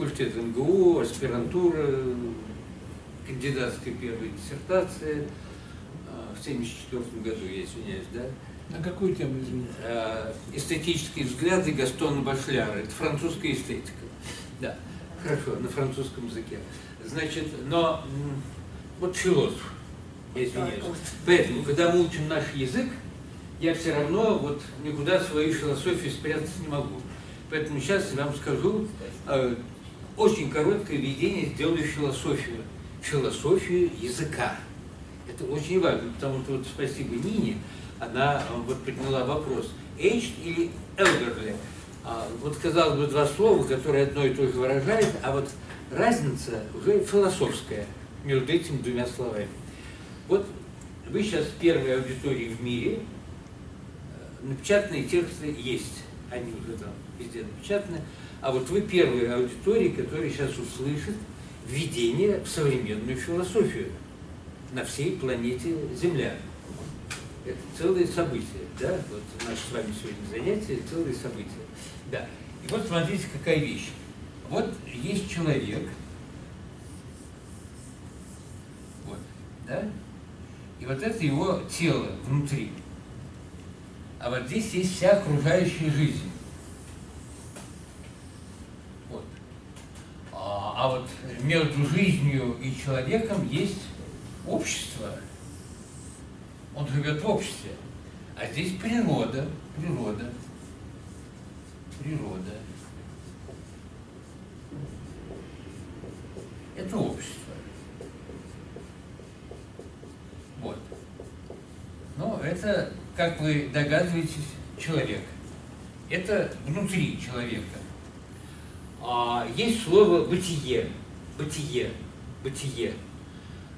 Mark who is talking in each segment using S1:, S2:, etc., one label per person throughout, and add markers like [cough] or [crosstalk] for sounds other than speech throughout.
S1: факультет МГУ, аспирантура, кандидатская первая диссертация. А, в 1974 году, я извиняюсь, да?
S2: На какую тему, извините?
S1: А, эстетические взгляды Гастона Башляра. Это французская эстетика. Да, хорошо, на французском языке. Значит, но вот философ, я извиняюсь. Поэтому, когда мы учим наш язык, я все равно вот никуда свою философию спрятать не могу. Поэтому сейчас я вам скажу э, очень короткое введение, сделаю философию. Философию языка. Это очень важно, потому что вот спасибо Нине, она э, вот подняла вопрос, aged или elderly. А, вот казалось бы два слова, которые одно и то же выражают, а вот разница уже философская между этими двумя словами. Вот вы сейчас в первой аудитории в мире, э, напечатанные тексты есть, они уже там везде напечатаны, а вот вы первые аудитории, которые сейчас услышат введение в современную философию на всей планете Земля. Это целое событие, да, вот наше с вами сегодня занятие, целое событие. Да, и вот смотрите, какая вещь. Вот есть человек, вот, да, и вот это его тело внутри. А вот здесь есть вся окружающая жизнь. Вот. А, вот между жизнью и человеком есть общество. Он живет в обществе. А здесь природа, природа, природа. Это общество. Вот. Ну, это, как вы догадываетесь, человек. Это внутри человека. А, есть слово «бытие», «бытие», «бытие».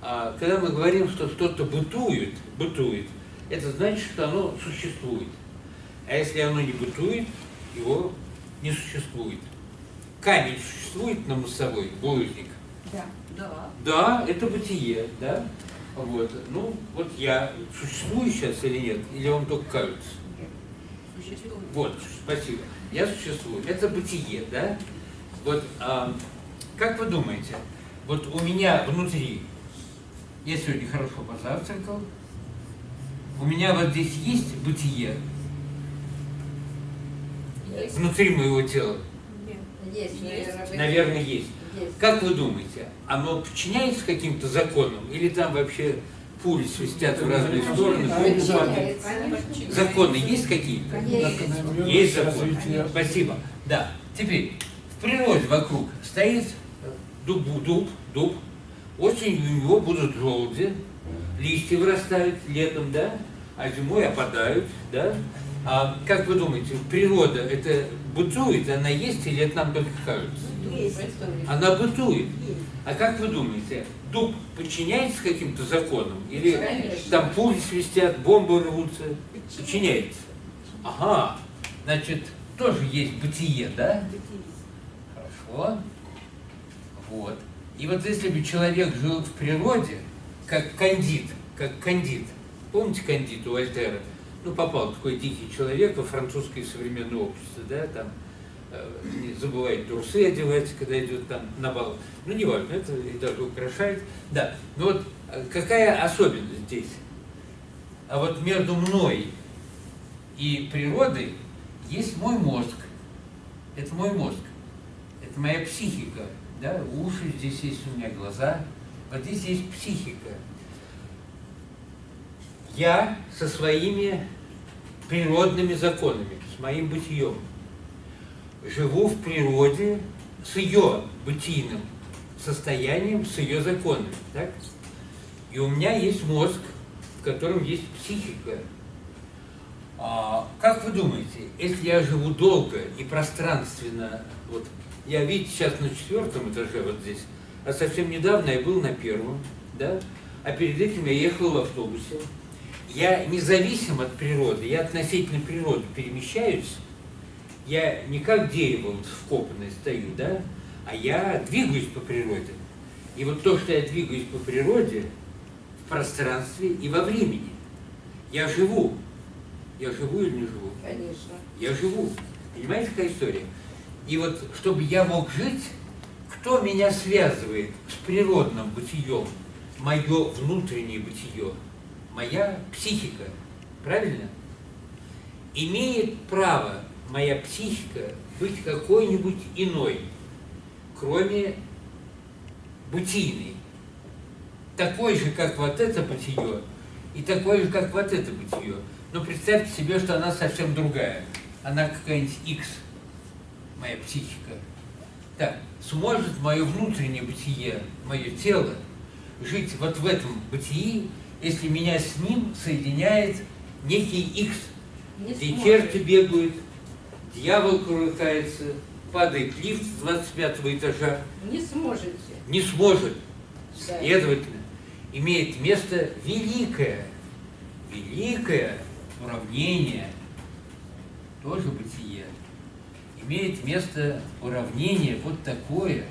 S1: А, когда мы говорим, что что-то бытует, бытует, это значит, что оно существует. А если оно не бытует, его не существует. Камень существует на мостовой, булыжник?
S3: Да. Да.
S1: Да, это бытие, да? Вот. Ну, вот я существую сейчас или нет? Или вам только кажется?
S3: Существует.
S1: Вот, спасибо. Я существую. Это бытие, да? Вот, а, как вы думаете, вот у меня внутри, я сегодня хорошо позавтракал, у меня вот здесь есть бытие
S3: Есть.
S1: внутри моего тела?
S4: Есть, наверное, вы-
S1: Наверное, есть.
S4: Есть.
S1: Как вы думаете, оно подчиняется каким-то законам? Или там вообще пули свистят в разные стороны. Законы есть какие-то?
S4: Есть.
S1: Есть законы. Спасибо. Да. Теперь, в природе вокруг стоит дуб, дуб, дуб. Осенью у него будут желуди, листья вырастают летом, да? А зимой опадают, да? А как вы думаете, природа это бытует, она есть или это нам только кажется?
S4: Есть.
S1: Она бытует. А как вы думаете, дуб подчиняется каким-то законам? Или
S4: Конечно.
S1: там пули свистят, бомбы рвутся? Подчиняется. Ага, значит, тоже есть бытие, да? Хорошо. Вот. И вот если бы человек жил в природе, как кандид, как кандид, помните кандид у Вольтера? Ну, попал такой дикий человек во французское современное общество, да, там э, не забывает трусы одевать, когда идет там на бал. Ну, не важно, это и даже украшает. Да, но вот э, какая особенность здесь? А вот между мной и природой есть мой мозг. Это мой мозг. Это моя психика. Да? Уши, здесь есть у меня глаза. Вот здесь есть психика. Я со своими природными законами, с моим бытием, живу в природе с ее бытийным состоянием, с ее законами. Так? И у меня есть мозг, в котором есть психика. А, как вы думаете, если я живу долго и пространственно, вот я, видите, сейчас на четвертом этаже вот здесь, а совсем недавно я был на первом, да, а перед этим я ехал в автобусе. Я независим от природы, я относительно природы перемещаюсь, я не как дерево вот вкопанное стою, да, а я двигаюсь по природе. И вот то, что я двигаюсь по природе, в пространстве и во времени. Я живу. Я живу или не живу?
S4: Конечно.
S1: Я живу. Понимаете, какая история? И вот, чтобы я мог жить, кто меня связывает с природным бытием? Мое внутреннее бытие, моя психика. Правильно? Имеет право моя психика быть какой-нибудь иной, кроме бытийной. Такой же, как вот это бытие, и такой же, как вот это бытие. Но представьте себе, что она совсем другая. Она какая-нибудь X, моя психика. Так, сможет мое внутреннее бытие, мое тело, жить вот в этом бытии, если меня с ним соединяет некий X,
S4: Не
S1: где
S4: сможет.
S1: черти бегают, дьявол крутается, падает лифт с 25 этажа,
S4: Не сможете.
S1: не сможет.
S4: Да.
S1: Следовательно, имеет место великое, великое уравнение, тоже бытие. Имеет место уравнение вот такое.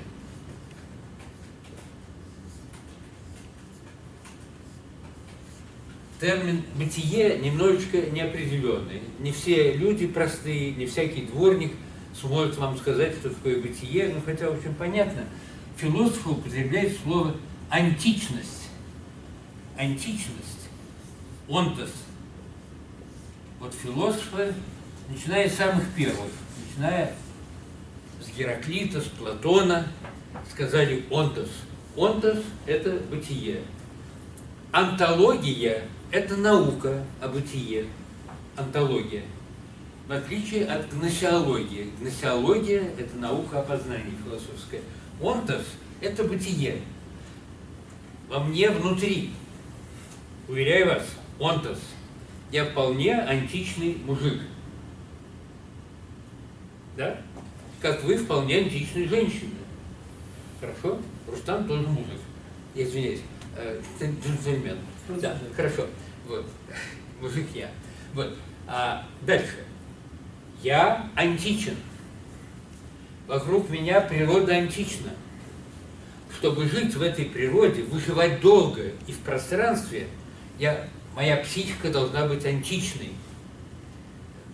S1: Термин «бытие» немножечко неопределенный. Не все люди простые, не всякий дворник сможет вам сказать, что такое бытие, ну хотя, общем, понятно. Философы употребляют слово античность. Античность. Онтос. Вот философы, начиная с самых первых, начиная с Гераклита, с Платона, сказали онтос. Онтос – это бытие. Антология – это наука о бытие. Антология. В отличие от гносеологии. Гносеология – это наука о познании философская. Онтос – это бытие. Во мне внутри. Уверяю вас, онтос. Я вполне античный мужик. Да? Как вы вполне античные женщины. Хорошо? Рустам тоже мужик. Я извиняюсь. э, джен- Джентльмен. Да, хорошо. Вот. [laughs] Мужик я. Вот. А дальше. Я античен. Вокруг меня природа антична. Чтобы жить в этой природе, выживать долго и в пространстве, я, моя психика должна быть античной.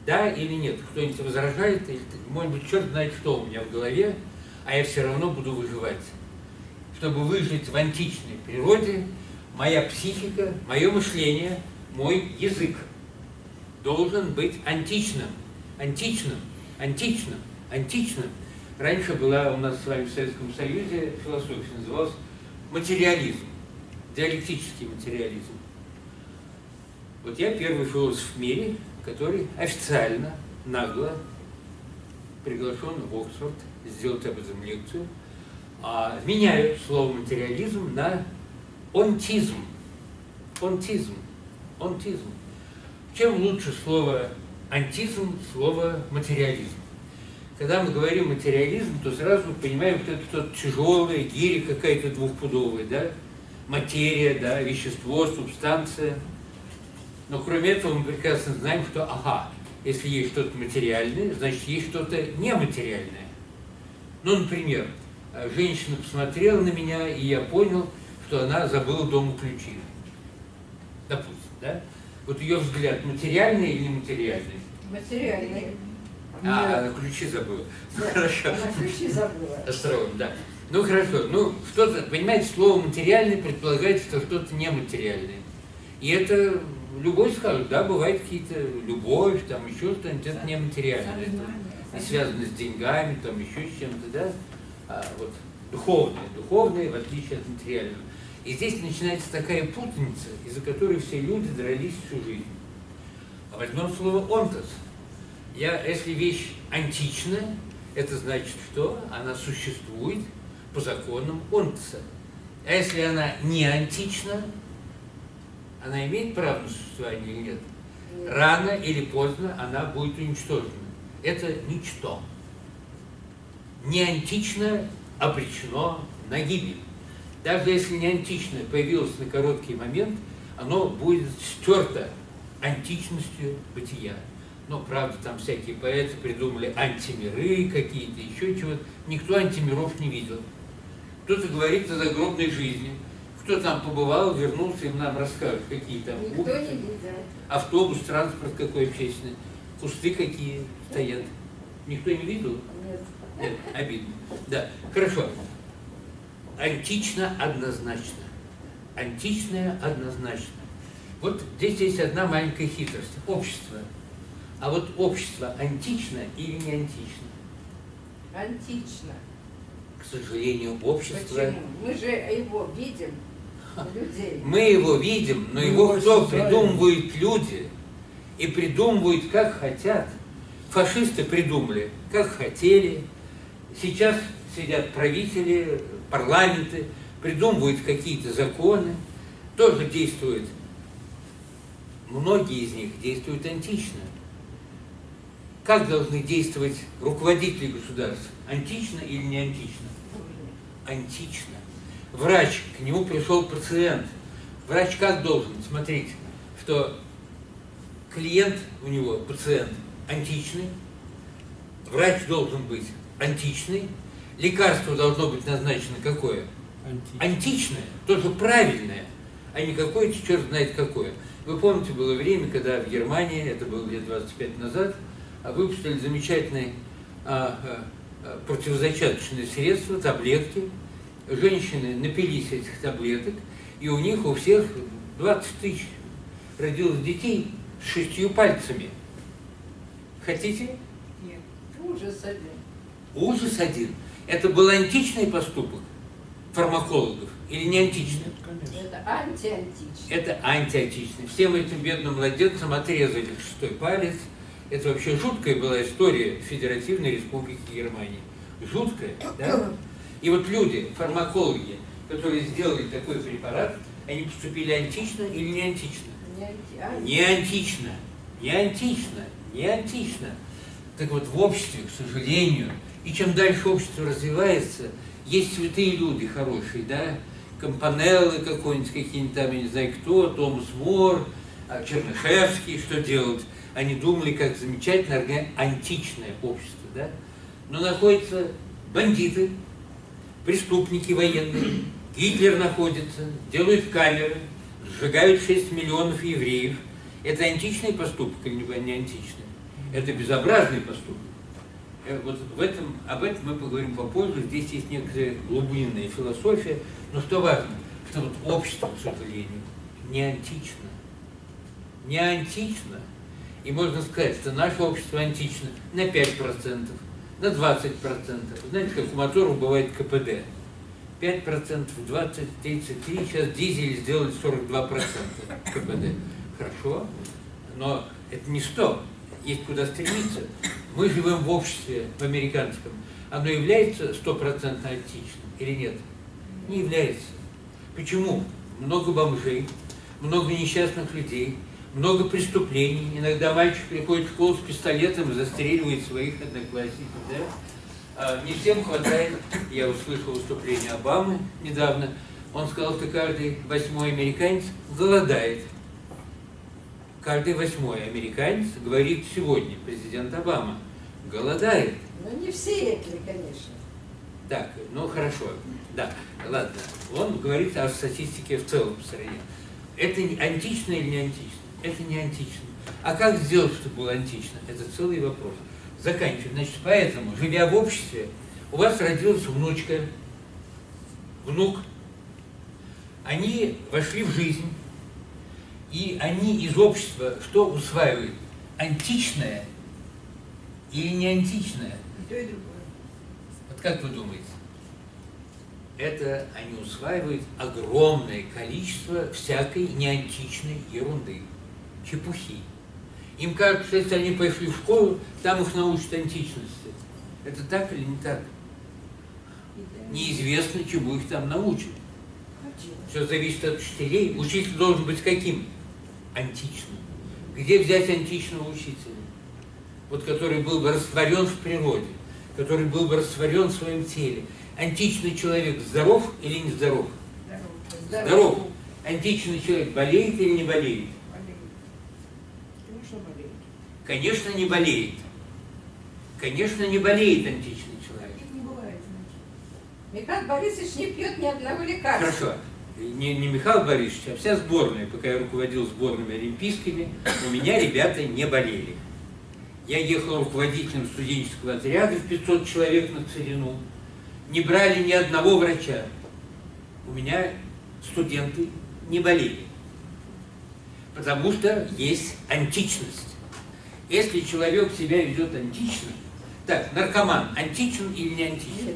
S1: Да или нет? Кто-нибудь возражает? Может быть, черт знает, что у меня в голове, а я все равно буду выживать. Чтобы выжить в античной природе, моя психика, мое мышление, мой язык должен быть античным, античным, античным, античным. Раньше была у нас с вами в Советском Союзе философия, называлась материализм, диалектический материализм. Вот я первый философ в мире, который официально, нагло приглашен в Оксфорд сделать об этом лекцию, а, меняю слово материализм на онтизм. Онтизм. Онтизм. Чем лучше слово антизм, слово материализм? Когда мы говорим материализм, то сразу понимаем, что это что-то тяжелое, гири какая-то двухпудовая, да? Материя, да, вещество, субстанция. Но кроме этого мы прекрасно знаем, что, ага, если есть что-то материальное, значит, есть что-то нематериальное. Ну, например, женщина посмотрела на меня, и я понял, что она забыла дома ключи. Допустим, да? Вот ее взгляд материальный или нематериальный?
S4: Материальный.
S1: А, она ключи забыла.
S4: Да, [laughs]
S1: Хорошо.
S4: Она ключи забыла.
S1: Остроум, да. Ну хорошо, ну что-то, понимаете, слово материальный предполагает, что что-то нематериальное. И это любой скажет, да, бывают какие-то любовь, там еще что-нибудь, это нематериальное. Это не связано с деньгами, там еще с чем-то, да. А вот духовное, духовное в отличие от материального. И здесь начинается такая путаница, из-за которой все люди дрались всю жизнь. А возьмем слово «онтос». Я, если вещь античная, это значит, что она существует по законам онтоса. А если она не антична, она имеет право на существование или нет? Рано или поздно она будет уничтожена. Это ничто. Не античное обречено на гибель. Даже если не античное появилось на короткий момент, оно будет стерто античностью бытия. Но, правда, там всякие поэты придумали антимиры какие-то, еще чего-то. Никто антимиров не видел. Кто-то говорит о загробной жизни. Кто там побывал, вернулся, им нам расскажет, какие там
S4: Никто
S1: будут.
S4: не видел.
S1: автобус, транспорт какой общественный. Кусты какие стоят. Никто не видел?
S4: Нет.
S1: Нет, обидно. Да, хорошо. Антично однозначно. Античное однозначно. Вот здесь есть одна маленькая хитрость. Общество. А вот общество антично или не антично?
S4: Антично.
S1: К сожалению, общество...
S4: Почему? Мы же его видим.
S1: Мы его видим, но его кто придумывают люди и придумывают как хотят. Фашисты придумали, как хотели. Сейчас сидят правители, парламенты, придумывают какие-то законы, тоже действуют. Многие из них действуют антично. Как должны действовать руководители государств? Антично или не антично? антично. Врач, к нему пришел пациент. Врач как должен смотреть, что клиент у него, пациент, античный, врач должен быть античный, лекарство должно быть назначено какое?
S2: Античный.
S1: Античное, тоже правильное, а не какое-то черт знает какое. Вы помните, было время, когда в Германии, это было лет 25 назад, а, выпустили замечательные а, а, а, противозачаточные средства, таблетки. Женщины напились этих таблеток, и у них у всех 20 тысяч родилось детей с шестью пальцами. Хотите?
S3: Нет.
S4: Ужас один.
S1: Ужас один. Это был античный поступок фармакологов или не античный?
S2: Нет, конечно.
S4: Это антиантично.
S1: Это антиотичный. Всем этим бедным младенцам отрезали шестой палец. Это вообще жуткая была история Федеративной Республики Германии. Жуткая, да? И вот люди, фармакологи, которые сделали такой препарат, они поступили антично или не антично?
S4: Не а-
S1: Не антично, не антично, не антично. Так вот, в обществе, к сожалению, и чем дальше общество развивается, есть святые люди хорошие, да, Компанеллы какой-нибудь, какие-нибудь там, я не знаю кто, Томас Мор, а, Чернышевский, что делают. Они думали, как замечательно античное общество, да. Но находятся бандиты, преступники военные, Гитлер находится, делают камеры, сжигают 6 миллионов евреев. Это античный поступок или не античный? Это безобразный поступок. Э, Вот в этом, об этом мы поговорим попозже. Здесь есть некоторая глубинная философия. Но что важно, что вот общество, к сожалению, не антично. Не антично. И можно сказать, что наше общество антично на 5%, на 20%. Знаете, как у моторов бывает КПД. 5%, 20, 33, сейчас дизель сделали 42% КПД. Хорошо, но это не 100, есть куда стремиться. Мы живем в обществе, в американском. Оно является стопроцентно античным или нет? Не является. Почему? Много бомжей, много несчастных людей, много преступлений. Иногда мальчик приходит в школу с пистолетом и застреливает своих одноклассников. Да? А, Не всем хватает, я услышал выступление Обамы недавно, он сказал, что каждый восьмой американец голодает. Каждый восьмой американец, говорит сегодня президент Обама, голодает.
S4: Ну, не все эти, конечно.
S1: Так, ну хорошо, да, ладно. Он говорит о статистике в целом в стране. Это антично или не антично? Это не антично. А как сделать, чтобы было антично? Это целый вопрос. Заканчиваю. Значит, поэтому, живя в обществе, у вас родилась внучка, внук, они вошли в жизнь, и они из общества что усваивают? Античное или не античное?
S3: И то, и другое.
S1: Вот как вы думаете? Это они усваивают огромное количество всякой неантичной ерунды, чепухи. Им кажется, если они пошли в школу, там их научат античности. Это так или не так? Неизвестно, чему их там научат. Все зависит от учителей. Учитель должен быть каким? Античным. Где взять античного учителя? Вот который был бы растворен в природе, который был бы растворен в своем теле. Античный человек здоров или не здоров?
S3: Здорово.
S1: Здоров. Античный человек болеет или не болеет?
S3: Конечно,
S1: не болеет. Конечно, не болеет античный человек.
S3: Таких не бывает, значит.
S4: Михаил Борисович не пьет ни одного лекарства.
S1: Хорошо. Не, не Михаил Борисович, а вся сборная, пока я руководил сборными олимпийскими, у меня ребята не болели. Я ехал руководителем студенческого отряда в 500 человек на Целину. Не брали ни одного врача. У меня студенты не болели. Потому что есть античность. Если человек себя ведет антично, так, наркоман античен или не античен?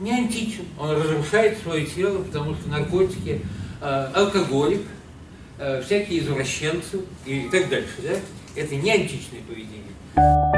S1: Не античен. Он разрушает свое тело, потому что наркотики, э, алкоголик, э, всякие извращенцы и так дальше. Да? Это не античное поведение.